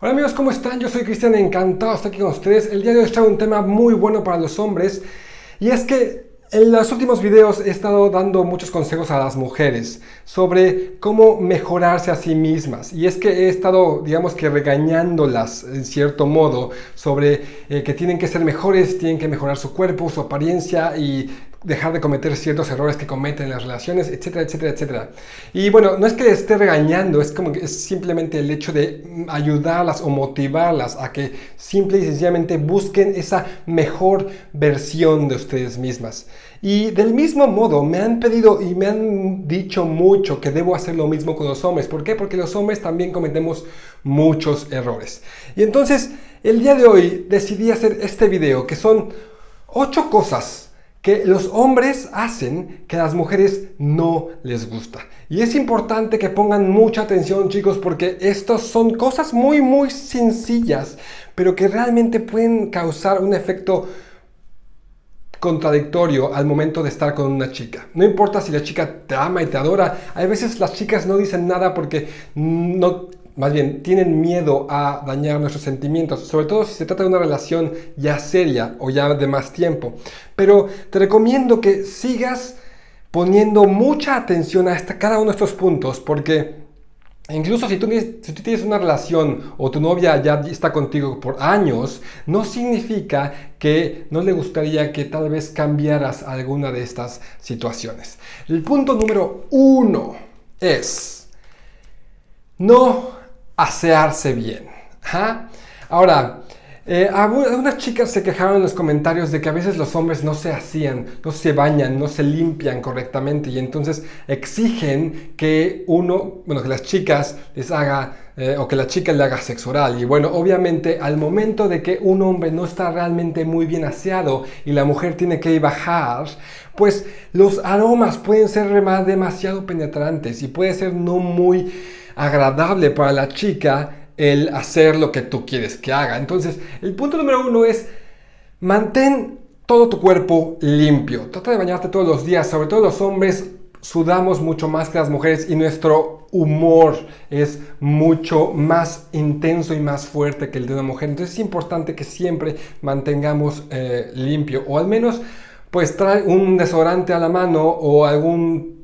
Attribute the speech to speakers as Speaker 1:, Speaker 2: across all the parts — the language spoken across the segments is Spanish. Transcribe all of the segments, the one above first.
Speaker 1: Hola amigos, ¿cómo están? Yo soy Cristian, encantado de estar aquí con ustedes. El día de hoy traigo un tema muy bueno para los hombres y es que en los últimos videos he estado dando muchos consejos a las mujeres sobre cómo mejorarse a sí mismas y es que he estado digamos que regañándolas en cierto modo sobre eh, que tienen que ser mejores, tienen que mejorar su cuerpo, su apariencia y dejar de cometer ciertos errores que cometen en las relaciones, etcétera, etcétera, etcétera. Y bueno, no es que esté regañando, es como que es simplemente el hecho de ayudarlas o motivarlas a que simple y sencillamente busquen esa mejor versión de ustedes mismas. Y del mismo modo me han pedido y me han dicho mucho que debo hacer lo mismo con los hombres. ¿Por qué? Porque los hombres también cometemos muchos errores. Y entonces, el día de hoy decidí hacer este video que son 8 cosas que los hombres hacen que a las mujeres no les gusta. Y es importante que pongan mucha atención chicos porque estas son cosas muy muy sencillas pero que realmente pueden causar un efecto contradictorio al momento de estar con una chica. No importa si la chica te ama y te adora, a veces las chicas no dicen nada porque no más bien tienen miedo a dañar nuestros sentimientos, sobre todo si se trata de una relación ya seria o ya de más tiempo. Pero te recomiendo que sigas poniendo mucha atención a cada uno de estos puntos porque Incluso si tú, si tú, tienes una relación o tu novia ya está contigo por años, no significa que no le gustaría que tal vez cambiaras alguna de estas situaciones. El punto número uno es no asearse bien. Ahora, eh, algunas chicas se quejaron en los comentarios de que a veces los hombres no se hacían, no se bañan, no se limpian correctamente y entonces exigen que uno, bueno, que las chicas les haga eh, o que la chica le haga sexo oral. Y bueno, obviamente al momento de que un hombre no está realmente muy bien aseado y la mujer tiene que bajar, pues los aromas pueden ser demasiado penetrantes y puede ser no muy agradable para la chica el hacer lo que tú quieres que haga. Entonces, el punto número uno es mantén todo tu cuerpo limpio. Trata de bañarte todos los días, sobre todo los hombres sudamos mucho más que las mujeres y nuestro humor es mucho más intenso y más fuerte que el de una mujer. Entonces es importante que siempre mantengamos eh, limpio o al menos pues trae un desodorante a la mano o algún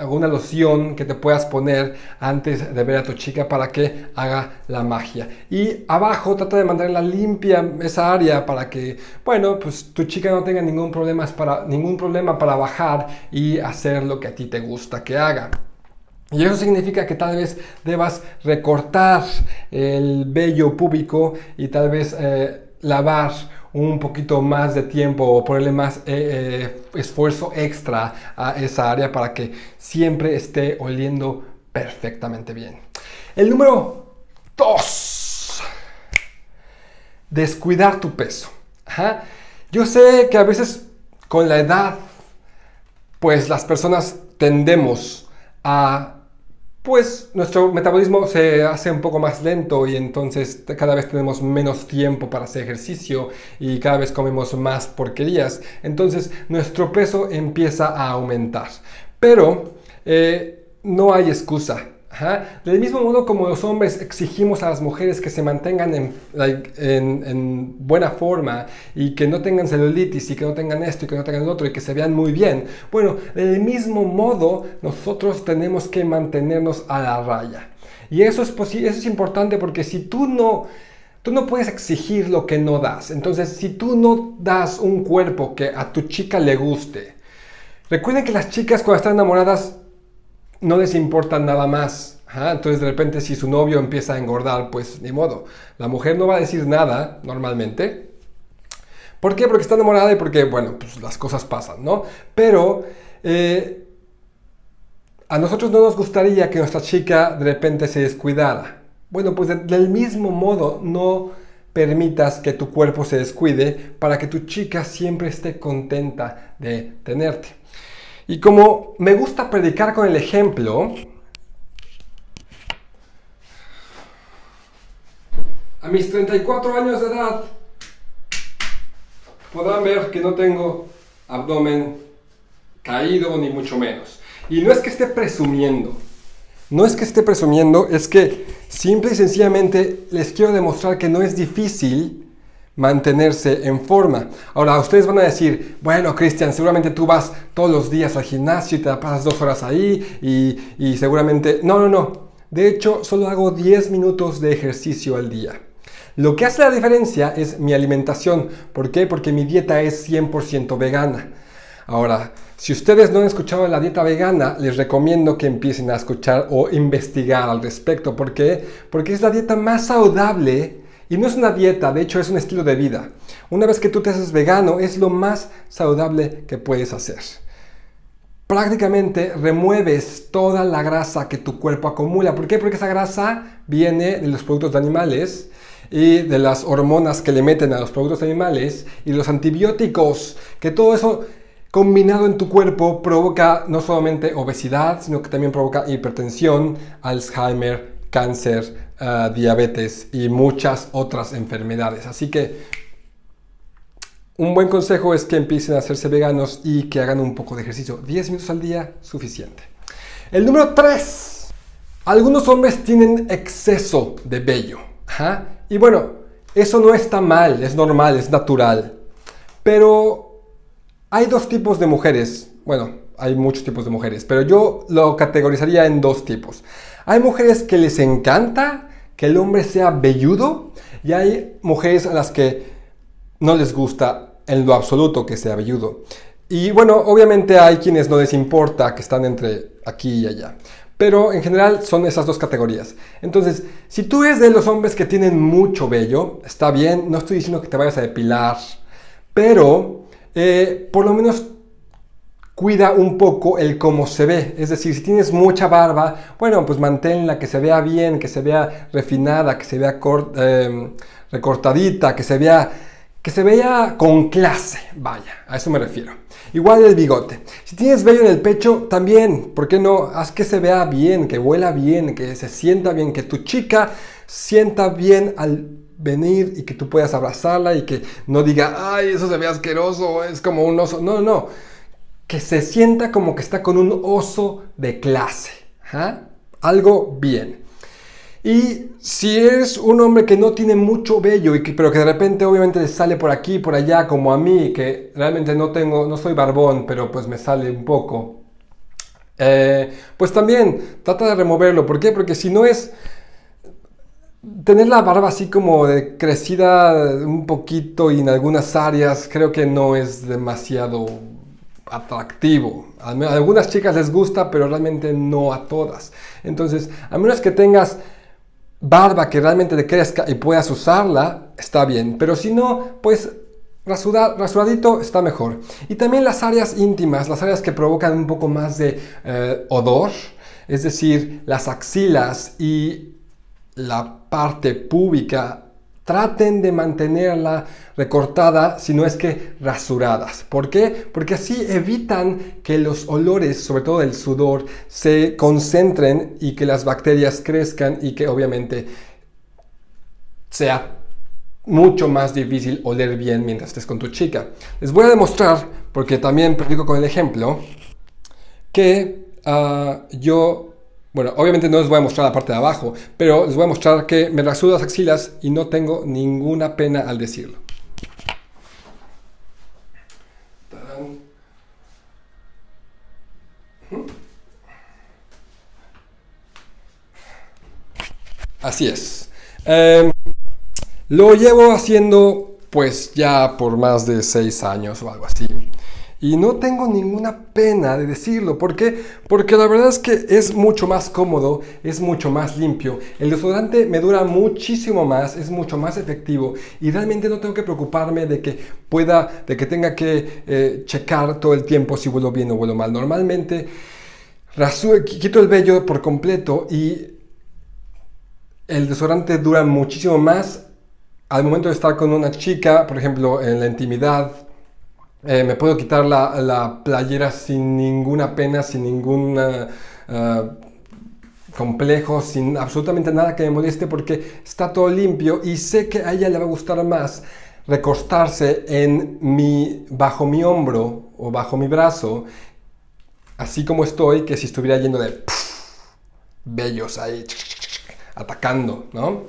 Speaker 1: alguna loción que te puedas poner antes de ver a tu chica para que haga la magia. Y abajo trata de mantenerla limpia esa área para que, bueno, pues tu chica no tenga ningún problema para, ningún problema para bajar y hacer lo que a ti te gusta que haga. Y eso significa que tal vez debas recortar el vello púbico y tal vez eh, lavar un poquito más de tiempo o ponerle más eh, eh, esfuerzo extra a esa área para que siempre esté oliendo perfectamente bien. El número 2. Descuidar tu peso. Yo sé que a veces con la edad, pues las personas tendemos a pues nuestro metabolismo se hace un poco más lento y entonces cada vez tenemos menos tiempo para hacer ejercicio y cada vez comemos más porquerías. Entonces nuestro peso empieza a aumentar. Pero eh, no hay excusa. Del mismo modo como los hombres exigimos a las mujeres que se mantengan en, buena forma y que no tengan celulitis y que no tengan esto y que no tengan lo otro y que se vean muy bien. Bueno, del mismo modo nosotros tenemos que mantenernos a la raya. Y eso es, eso es importante porque si tú no... Tú no puedes exigir lo que no das. Entonces, si tú no das un cuerpo que a tu chica le guste, recuerden que las chicas cuando están enamoradas no les importa nada más. entonces de repente si su novio empieza a engordar, pues ni modo. La mujer no va a decir nada normalmente. ¿Por qué? Porque está enamorada y porque, bueno, pues las cosas pasan, ¿no? Pero eh, a nosotros no nos gustaría que nuestra chica de repente se descuidara. Bueno, pues del mismo modo no permitas que tu cuerpo se descuide para que tu chica siempre esté contenta de tenerte. Y como me gusta predicar con el ejemplo, a mis 34 años de edad podrán ver que no tengo abdomen caído ni mucho menos. Y no es que esté presumiendo, No es que esté presumiendo, es que simple y sencillamente les quiero demostrar que no es difícil mantenerse en forma. Ahora, ustedes van a decir, bueno, Cristian, seguramente tú vas todos los días al gimnasio y te pasas dos horas ahí y, y seguramente... No, no, no. De hecho, solo hago 10 minutos de ejercicio al día. Lo que hace la diferencia es mi alimentación. ¿Por qué? Porque mi dieta es 100% vegana. Ahora, si ustedes no han escuchado la dieta vegana, les recomiendo que empiecen a escuchar o investigar al respecto. ¿Por qué? Porque es la dieta más saludable y no es una dieta, de hecho es un estilo de vida. Una vez que tú te haces vegano, es lo más saludable que puedes hacer. Prácticamente remueves toda la grasa que tu cuerpo acumula. ¿Por qué? Porque esa grasa viene de los productos de animales y de las hormonas que le meten a los productos animales y los antibióticos, que todo eso combinado en tu cuerpo provoca no solamente obesidad, sino que también provoca hipertensión, Alzheimer, cáncer, diabetes y muchas otras enfermedades. Así que un buen consejo es que empiecen a hacerse veganos y que hagan un poco de ejercicio. 10 minutos al día, suficiente. El número 3. Algunos hombres tienen exceso de vello. Y bueno, eso no está mal, es normal, es natural. Pero hay dos tipos de mujeres. Bueno, hay muchos tipos de mujeres, pero yo lo categorizaría en dos tipos. Hay mujeres que les encanta que el hombre sea velludo y hay mujeres a las que no les gusta en lo absoluto que sea velludo. Y bueno, obviamente hay quienes no les importa que están entre aquí y allá. Pero en general son esas dos categorías. Entonces, si tú eres de los hombres que tienen mucho vello, está bien, no estoy diciendo que te vayas a depilar, pero eh, por lo menos cuida un poco el cómo se ve. Es decir, si tienes mucha barba, bueno, pues manténla, que se vea bien, que se vea refinada, que se vea em, recortadita, que se vea, que se vea con clase. Vaya, a eso me refiero. Igual el bigote. Si tienes vello en el pecho, también, ¿por qué no? Haz que se vea bien, que huela bien, que se sienta bien, que tu chica sienta bien al venir y que tú puedas abrazarla y que no diga, ay, eso se ve asqueroso, es como un oso. No, no, que se sienta como que está con un oso de clase. ¿ah? Algo bien. Y si eres un hombre que no tiene mucho vello, pero que de repente obviamente sale por aquí, por allá, como a mí, que realmente no tengo, no soy barbón, pero pues me sale un poco, eh, pues también trata de removerlo. ¿Por qué? Porque si no es tener la barba así como crecida un poquito y en algunas áreas, creo que no es demasiado atractivo. A algunas chicas les gusta, pero realmente no a todas. Entonces, a menos que tengas barba que realmente te crezca y puedas usarla, está bien. Pero si no, pues rasuradito está mejor. Y también las áreas íntimas, las áreas que provocan un poco más de eh, odor, es decir, las axilas y la parte púbica traten de mantenerla recortada, si no es que rasuradas. ¿Por qué? Porque así evitan que los olores, sobre todo el sudor, se concentren y que las bacterias crezcan y que obviamente sea mucho más difícil oler bien mientras estés con tu chica. Les voy a demostrar, porque también predico con el ejemplo, que ah, yo bueno, obviamente no les voy a mostrar la parte de abajo, pero les voy a mostrar que me rasuro las axilas y no tengo ninguna pena al decirlo. Así es. Em, lo llevo haciendo pues ya por más de seis años o algo así. Y no tengo ninguna pena de decirlo. ¿Por qué? Porque la verdad es que es mucho más cómodo, es mucho más limpio. El desodorante me dura muchísimo más, es mucho más efectivo y realmente no tengo que preocuparme de que pueda, de que tenga que eh, checar todo el tiempo si vuelo bien o vuelo mal. Normalmente quito el vello por completo y el desodorante dura muchísimo más al momento de estar con una chica, por ejemplo, en la intimidad eh, me puedo quitar la, playera sin ninguna pena, sin ningún uh, complejo, sin absolutamente nada que me moleste porque está todo limpio y sé que a ella le va a gustar más recostarse en mi, bajo mi hombro o bajo mi brazo, así como estoy, que si estuviera lleno de bellos ahí, atacando, ¿no?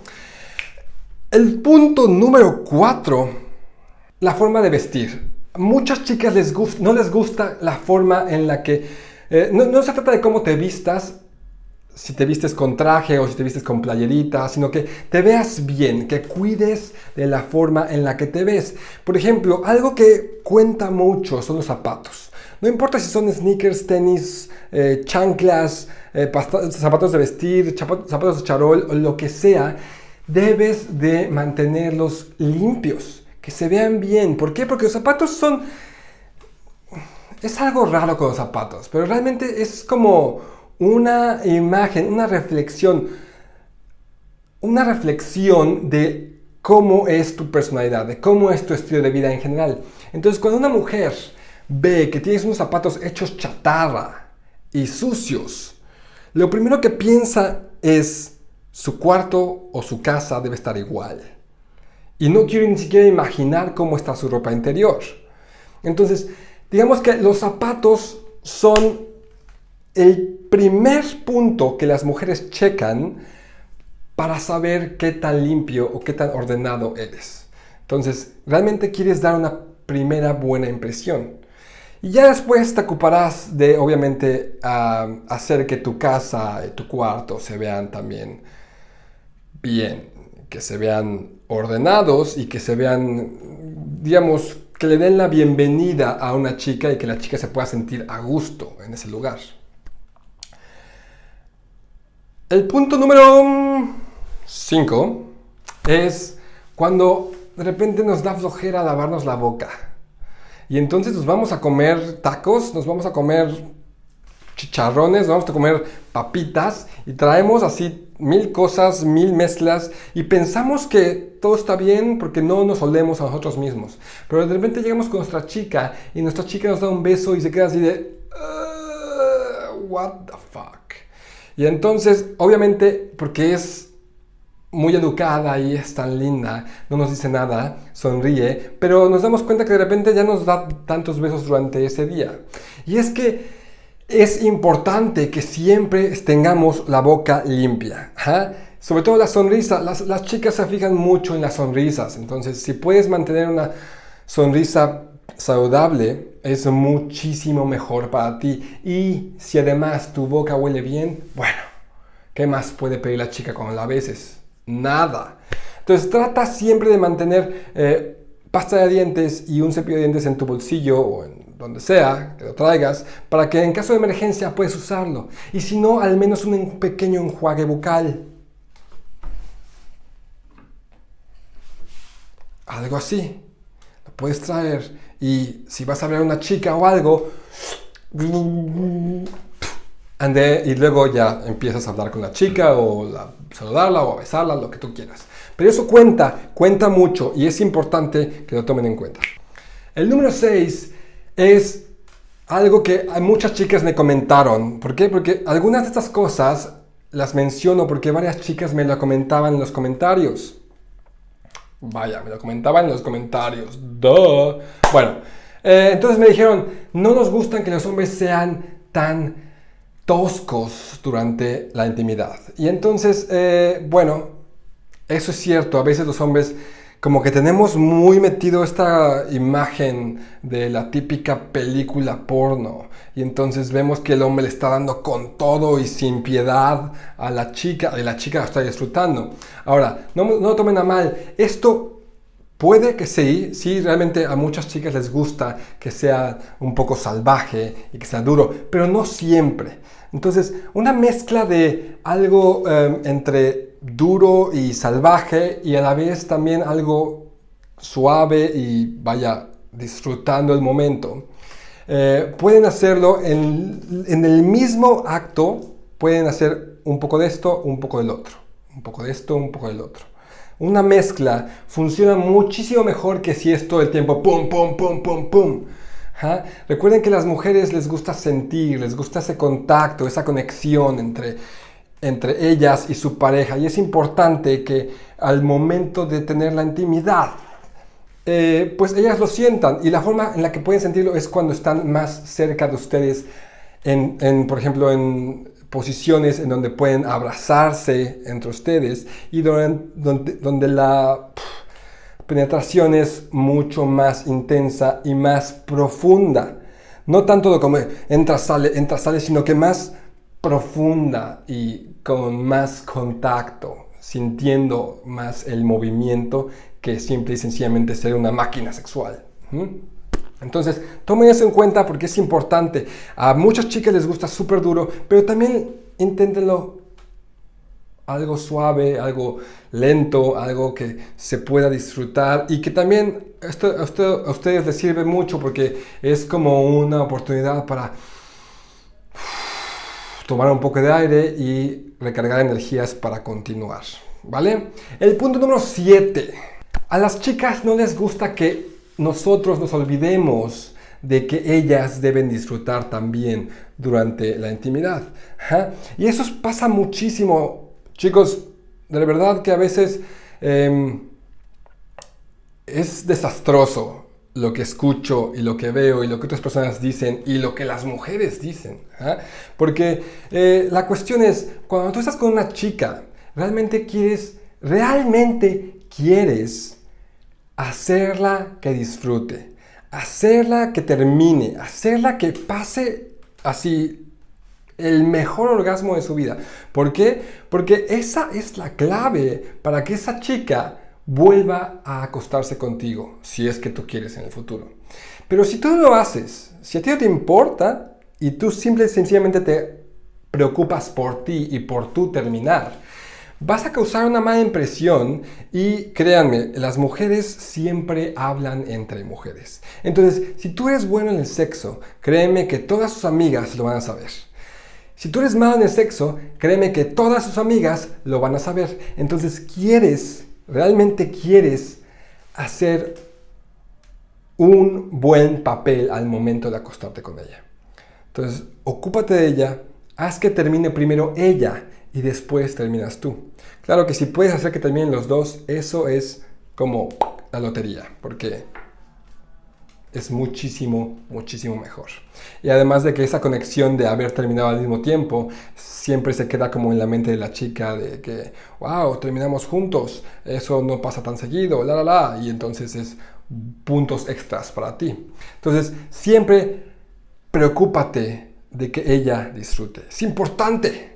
Speaker 1: El punto número cuatro, la forma de vestir. Muchas chicas les no les gusta la forma en la que... Eh, no, no se trata de cómo te vistas, si te vistes con traje o si te vistes con playerita, sino que te veas bien, que cuides de la forma en la que te ves. Por ejemplo, algo que cuenta mucho son los zapatos. No importa si son sneakers, tenis, eh, chanclas, eh, zapatos de vestir, zapatos de charol o lo que sea, debes de mantenerlos limpios, que se vean bien. ¿Por qué? Porque los zapatos son... Es algo raro con los zapatos, pero realmente es como una imagen, una reflexión, una reflexión de cómo es tu personalidad, de cómo es tu estilo de vida en general. Entonces, cuando una mujer ve que tienes unos zapatos hechos chatarra y sucios, lo primero que piensa es su cuarto o su casa debe estar igual. Y no quiere ni siquiera imaginar cómo está su ropa interior. Entonces, digamos que los zapatos son el primer punto que las mujeres checan para saber qué tan limpio o qué tan ordenado eres. Entonces, realmente quieres dar una primera buena impresión. Y ya después te ocuparás de, obviamente, hacer que tu casa y tu cuarto se vean también bien, que se vean ordenados y que se vean, digamos, que le den la bienvenida a una chica y que la chica se pueda sentir a gusto en ese lugar. El punto número 5 es cuando de repente nos da flojera lavarnos la boca. Y entonces nos vamos a comer tacos, nos vamos a comer chicharrones, nos vamos a comer papitas y traemos así mil cosas, mil mezclas y pensamos que todo está bien porque no nos olemos a nosotros mismos. Pero de repente llegamos con nuestra chica y nuestra chica nos da un beso y se queda así de... what the fuck. Y entonces, obviamente, porque es muy educada y es tan linda, no nos dice nada, sonríe, pero nos damos cuenta que de repente ya nos da tantos besos durante ese día. Y es que es importante que siempre tengamos la boca limpia. Sobre todo la sonrisa, las, chicas se fijan mucho en las sonrisas, entonces si puedes mantener una sonrisa saludable es muchísimo mejor para ti. Y si además tu boca huele bien, bueno, ¿qué más puede pedir la chica cuando la beses? Nada. Entonces trata siempre de mantener eh, pasta de dientes y un cepillo de dientes en tu bolsillo o en donde sea que lo traigas, para que en caso de emergencia puedes usarlo. Y si no, al menos un pequeño enjuague bucal. Algo así. Lo puedes traer y si vas a ver a una chica o algo, ande, y luego ya empiezas a hablar con la chica o saludarla o besarla, lo que tú quieras. Pero eso cuenta, cuenta mucho y es importante que lo tomen en cuenta. El número 6 es algo que muchas chicas me comentaron. ¿Por qué? Porque algunas de estas cosas las menciono porque varias chicas me lo comentaban en los comentarios. Vaya, me lo comentaban en los comentarios. Duh. Bueno, eh, entonces me dijeron, no nos gustan que los hombres sean tan toscos durante la intimidad. Y entonces, eh, bueno, eso es cierto. A veces los hombres como que tenemos muy metido esta imagen de la típica película porno y entonces vemos que el hombre le está dando con todo y sin piedad a la chica y la chica está disfrutando. Ahora, no, tomen a mal, esto puede que sí, sí, realmente a muchas chicas les gusta que sea un poco salvaje y que sea duro, pero no siempre. Entonces, una mezcla de algo em, entre duro y salvaje y a la vez también algo suave y vaya disfrutando el momento. Eh, pueden hacerlo en, en el mismo acto, pueden hacer un poco de esto, un poco del otro. Un poco de esto, un poco del otro. Una mezcla funciona muchísimo mejor que si es todo el tiempo pum, pum, pum, pum, pum. Recuerden que las mujeres les gusta sentir, les gusta ese contacto, esa conexión entre, entre ellas y su pareja. Y es importante que al momento de tener la intimidad, eh, pues ellas lo sientan. Y la forma en la que pueden sentirlo es cuando están más cerca de ustedes, en, por ejemplo, en posiciones en donde pueden abrazarse entre ustedes y donde, donde, la penetración es mucho más intensa y más profunda. No tanto como entra, sale, entra, sale, sino que más profunda y con más contacto, sintiendo más el movimiento que simple y sencillamente ser una máquina sexual. Entonces, tomen eso en cuenta porque es importante. A muchas chicas les gusta súper duro, pero también inténtenlo algo suave, algo lento, algo que se pueda disfrutar y que también esto, a ustedes les sirve mucho porque es como una oportunidad para tomar un poco de aire y recargar energías para continuar. ¿Vale? El punto número 7. A las chicas no les gusta que nosotros nos olvidemos de que ellas deben disfrutar también durante la intimidad. Y eso pasa muchísimo, chicos, de verdad que a veces em, es desastroso lo que escucho y lo que veo y lo que otras personas dicen y lo que las mujeres dicen. Porque eh, la cuestión es, cuando tú estás con una chica, realmente quieres, realmente quieres hacerla que disfrute, hacerla que termine, hacerla que pase así el mejor orgasmo de su vida. ¿Por qué? Porque esa es la clave para que esa chica vuelva a acostarse contigo, si es que tú quieres en el futuro. Pero si tú no lo haces, si a ti no te importa y tú simple y sencillamente te preocupas por ti y por tú terminar, vas a causar una mala impresión y créanme, las mujeres siempre hablan entre mujeres. Entonces, si tú eres bueno en el sexo, créeme que todas sus amigas lo van a saber. Si tú eres malo en el sexo, créeme que todas sus amigas lo van a saber. Entonces, quieres, realmente quieres hacer un buen papel al momento de acostarte con ella. Entonces, ocúpate de ella, haz que termine primero ella y después terminas tú. Claro que si puedes hacer que terminen los dos, eso es como la lotería, porque es muchísimo, muchísimo mejor. Y además de que esa conexión de haber terminado al mismo tiempo siempre se queda como en la mente de la chica de que, wow, terminamos juntos, eso no pasa tan seguido, la, la, la, y entonces es puntos extras para ti. Entonces, siempre preocúpate de que ella disfrute. Es importante.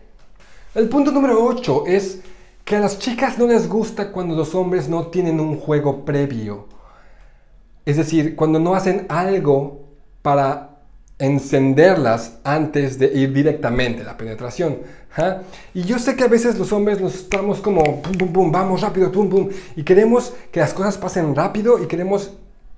Speaker 1: El punto número 8 es que a las chicas no les gusta cuando los hombres no tienen un juego previo. Es decir, cuando no hacen algo para encenderlas antes de ir directamente a la penetración. Y yo sé que a veces los hombres nos estamos como, pum, pum, pum, vamos rápido, pum, pum, y queremos que las cosas pasen rápido y queremos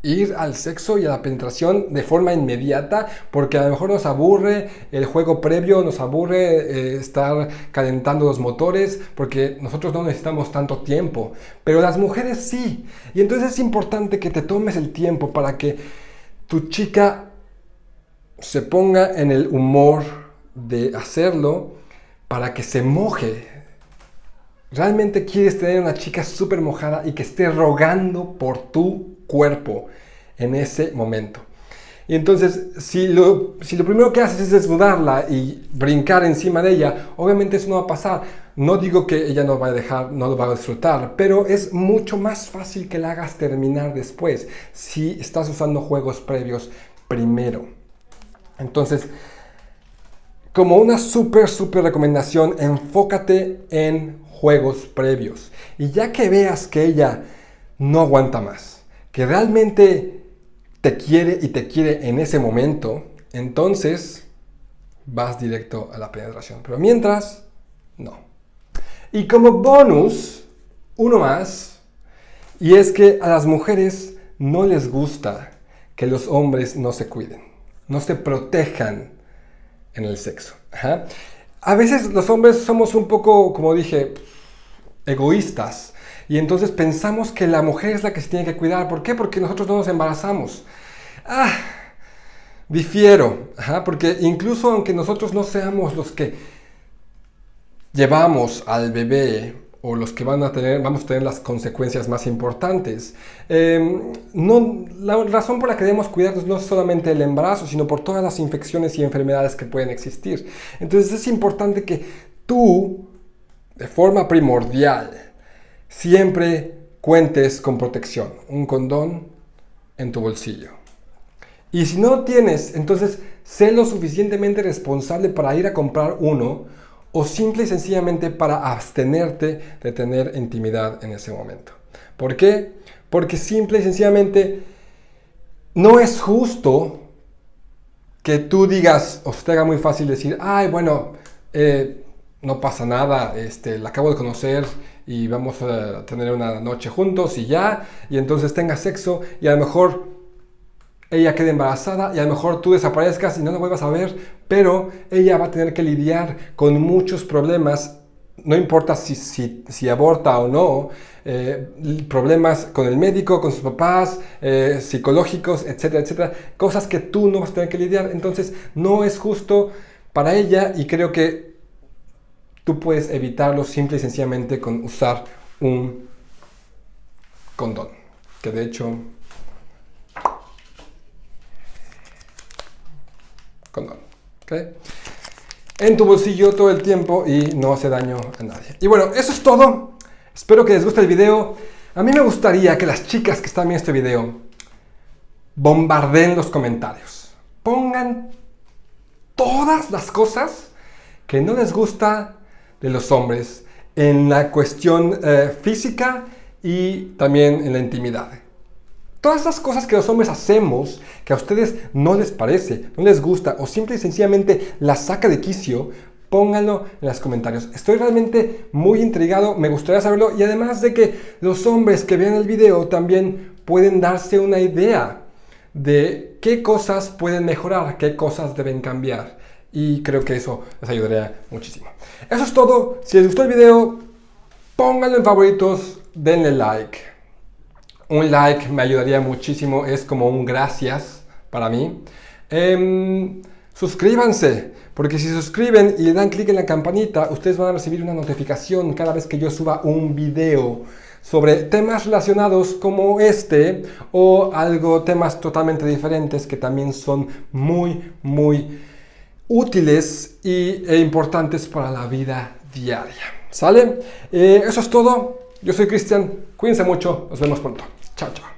Speaker 1: ir al sexo y a la penetración de forma inmediata porque a lo mejor nos aburre el juego previo, nos aburre eh, estar calentando los motores porque nosotros no necesitamos tanto tiempo, pero las mujeres sí. Y entonces es importante que te tomes el tiempo para que tu chica se ponga en el humor de hacerlo para que se moje. Realmente quieres tener una chica súper mojada y que esté rogando por tu cuerpo en ese momento. Y entonces, si lo, si lo primero que haces es desnudarla y brincar encima de ella, obviamente eso no va a pasar. No digo que ella no va a dejar, no lo va a disfrutar, pero es mucho más fácil que la hagas terminar después si estás usando juegos previos primero. Entonces, como una súper, súper recomendación, enfócate en juegos previos. Y ya que veas que ella no aguanta más, que realmente te quiere y te quiere en ese momento, entonces vas directo a la penetración. Pero mientras, no. Y como bonus, uno más, y es que a las mujeres no les gusta que los hombres no se cuiden, no se protejan en el sexo. A veces los hombres somos un poco, como dije, egoístas y entonces pensamos que la mujer es la que se tiene que cuidar. ¿Por qué? Porque nosotros no nos embarazamos. Ah, difiero, porque incluso aunque nosotros no seamos los que llevamos al bebé o los que van a tener, vamos a tener las consecuencias más importantes. Em, no, la razón por la que debemos cuidarnos no es solamente el embarazo, sino por todas las infecciones y enfermedades que pueden existir. Entonces es importante que tú, de forma primordial, siempre cuentes con protección, un condón en tu bolsillo. Y si no tienes, entonces sé lo suficientemente responsable para ir a comprar uno o simple y sencillamente para abstenerte de tener intimidad en ese momento. ¿Por qué? Porque simple y sencillamente no es justo que tú digas, o te haga muy fácil decir, ay, bueno, eh, no pasa nada, este, la acabo de conocer y vamos a tener una noche juntos y ya, y entonces tenga sexo y a lo mejor ella quede embarazada y a lo mejor tú desaparezcas y no la vuelvas a ver, pero ella va a tener que lidiar con muchos problemas, no importa si, si, aborta o no, eh, problemas con el médico, con sus papás, eh, psicológicos, etcétera, etcétera, cosas que tú no vas a tener que lidiar, entonces no es justo para ella y creo que tú puedes evitarlo simple y sencillamente con usar un condón, que de hecho En tu bolsillo todo el tiempo y no hace daño a nadie. Y bueno, eso es todo. Espero que les guste el video. A mí me gustaría que las chicas que están viendo este video bombarden los comentarios. Pongan todas las cosas que no les gusta de los hombres en la cuestión eh, física y también en la intimidad. Todas esas cosas que los hombres hacemos, que a ustedes no les parece, no les gusta o simple y sencillamente las saca de quicio, pónganlo en los comentarios. Estoy realmente muy intrigado, me gustaría saberlo y además de que los hombres que vean el video también pueden darse una idea de qué cosas pueden mejorar, qué cosas deben cambiar. Y creo que eso les ayudaría muchísimo. Eso es todo. Si les gustó el video, pónganlo en favoritos, denle like un like me ayudaría muchísimo, es como un gracias para mí. Em, suscríbanse, porque si suscriben y le dan clic en la campanita, ustedes van a recibir una notificación cada vez que yo suba un video sobre temas relacionados como este o algo, temas totalmente diferentes que también son muy, muy útiles y, e importantes para la vida diaria. ¿Sale? Eh, eso es todo. Yo soy Cristian. Cuídense mucho. Nos vemos pronto. Chao, chao.